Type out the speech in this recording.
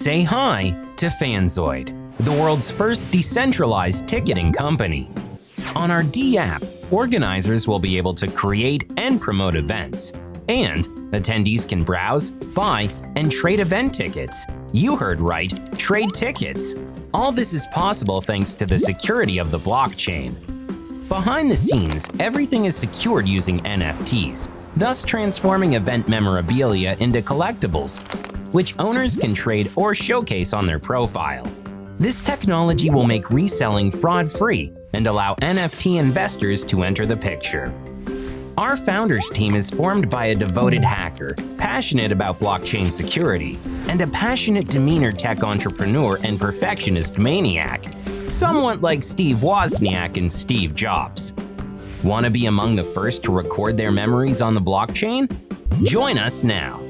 Say hi to Fanzoid, the world's first decentralized ticketing company. On our D app, organizers will be able to create and promote events, and attendees can browse, buy, and trade event tickets. You heard right, trade tickets. All this is possible thanks to the security of the blockchain. Behind the scenes, everything is secured using NFTs, thus transforming event memorabilia into collectibles, which owners can trade or showcase on their profile. This technology will make reselling fraud-free and allow NFT investors to enter the picture. Our founders team is formed by a devoted hacker, passionate about blockchain security, and a passionate demeanor tech entrepreneur and perfectionist maniac, somewhat like Steve Wozniak and Steve Jobs. Want to be among the first to record their memories on the blockchain? Join us now.